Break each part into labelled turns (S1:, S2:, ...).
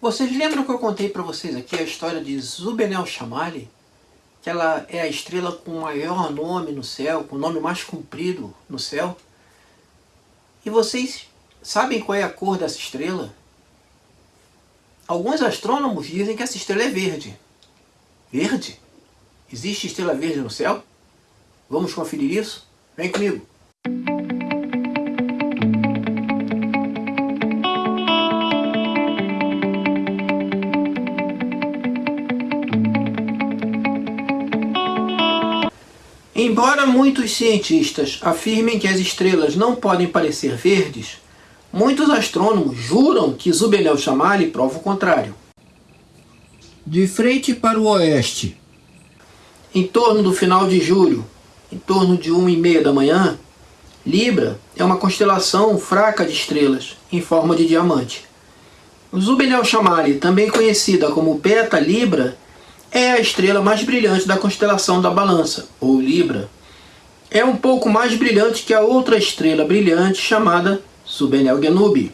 S1: Vocês lembram que eu contei para vocês aqui a história de Zubenel Chamali? Que ela é a estrela com o maior nome no céu, com o nome mais comprido no céu? E vocês sabem qual é a cor dessa estrela? Alguns astrônomos dizem que essa estrela é verde. Verde? Existe estrela verde no céu? Vamos conferir isso? Vem comigo! Embora muitos cientistas afirmem que as estrelas não podem parecer verdes, muitos astrônomos juram que Zubelel Chamali prova o contrário. De frente para o oeste, em torno do final de julho, em torno de 1 e meia da manhã, Libra é uma constelação fraca de estrelas, em forma de diamante. Zubelel Chamali, também conhecida como Beta Libra, é a estrela mais brilhante da constelação da Balança, ou Libra. É um pouco mais brilhante que a outra estrela brilhante chamada Subenel Genubi.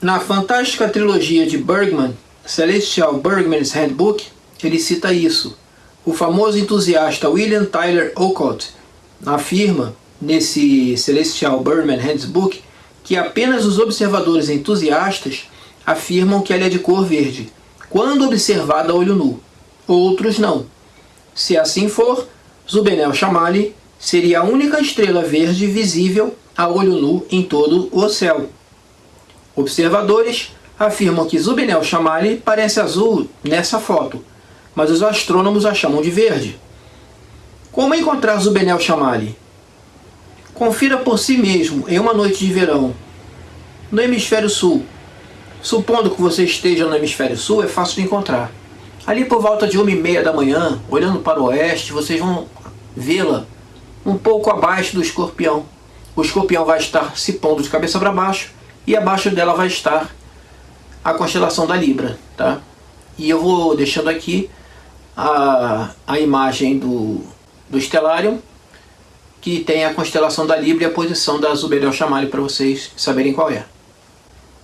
S1: Na fantástica trilogia de Bergman, Celestial Bergman's Handbook, ele cita isso. O famoso entusiasta William Tyler Olcott afirma, nesse Celestial Bergman Handbook, que apenas os observadores entusiastas afirmam que ela é de cor verde, quando observada a olho nu. Outros não. Se assim for, Zubenel Chamali seria a única estrela verde visível a olho nu em todo o céu. Observadores afirmam que Zubenel Chamali parece azul nessa foto, mas os astrônomos a chamam de verde. Como encontrar Zubenel Chamali? Confira por si mesmo em uma noite de verão, no hemisfério sul, Supondo que você esteja no hemisfério sul, é fácil de encontrar. Ali por volta de uma e meia da manhã, olhando para o oeste, vocês vão vê-la um pouco abaixo do escorpião. O escorpião vai estar se pondo de cabeça para baixo e abaixo dela vai estar a constelação da Libra. Tá? E eu vou deixando aqui a, a imagem do, do Stellarium, que tem a constelação da Libra e a posição da Zubedel Chamali para vocês saberem qual é.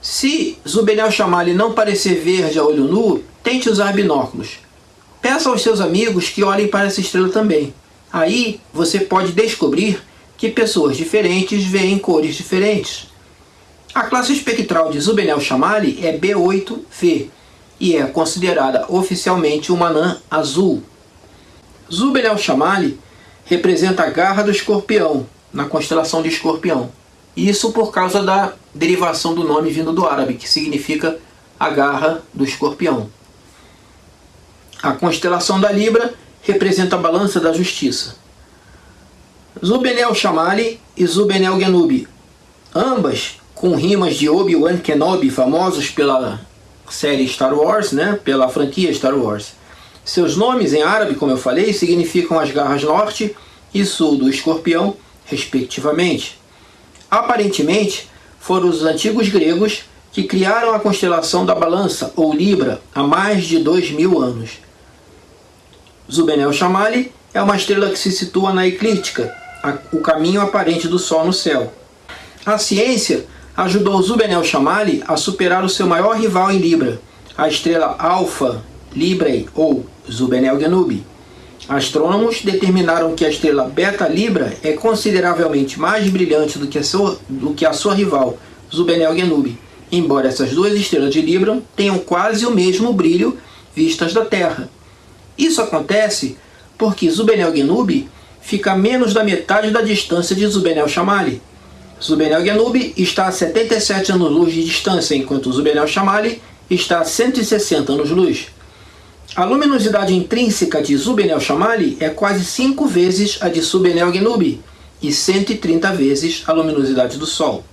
S1: Se Zubenel Chamali não parecer verde a olho nu, tente usar binóculos. Peça aos seus amigos que olhem para essa estrela também. Aí você pode descobrir que pessoas diferentes veem cores diferentes. A classe espectral de Zubenel Chamali é B8V e é considerada oficialmente uma anã azul. Zubenel Chamali representa a garra do escorpião, na constelação de escorpião. Isso por causa da derivação do nome vindo do árabe, que significa a garra do escorpião. A constelação da Libra representa a balança da justiça. Zubenel Shamali e Zubenel Genubi, ambas com rimas de Obi-Wan Kenobi, famosos pela série Star Wars, né, pela franquia Star Wars. Seus nomes em árabe, como eu falei, significam as garras norte e sul do escorpião, respectivamente. Aparentemente, foram os antigos gregos que criaram a constelação da balança, ou Libra, há mais de dois mil anos. Zubenel Chamali é uma estrela que se situa na eclíptica, o caminho aparente do Sol no céu. A ciência ajudou Zubenel Chamali a superar o seu maior rival em Libra, a estrela Alpha Librae, ou Zubenel Genubi. Astrônomos determinaram que a estrela Beta Libra é consideravelmente mais brilhante do que a sua, do que a sua rival, Zubenel Genubi, embora essas duas estrelas de Libra tenham quase o mesmo brilho vistas da Terra. Isso acontece porque Zubenel Genubi fica a menos da metade da distância de Zubenel Chamali. Zubenel Genubi está a 77 anos-luz de distância, enquanto Zubenel Chamali está a 160 anos-luz. A luminosidade intrínseca de Zubenel Chamali é quase 5 vezes a de Subenel Genubi e 130 vezes a luminosidade do Sol.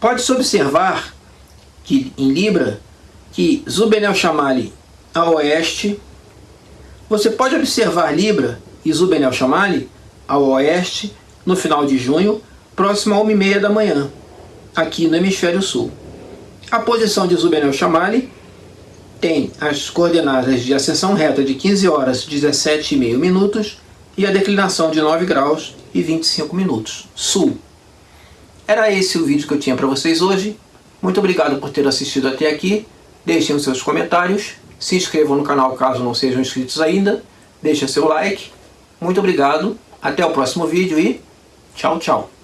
S1: Pode-se observar que em Libra que Zubenel Chamali a oeste, você pode observar Libra e Zubenel Chamali ao oeste no final de junho, próximo a 1h30 da manhã, aqui no hemisfério sul. A posição de Zubenel Chamali tem as coordenadas de ascensão reta de 15 horas 17,5 minutos e a declinação de 9 graus e 25 minutos, sul. Era esse o vídeo que eu tinha para vocês hoje. Muito obrigado por ter assistido até aqui. deixem os seus comentários, se inscrevam no canal caso não sejam inscritos ainda, deixem seu like. Muito obrigado, até o próximo vídeo e tchau, tchau.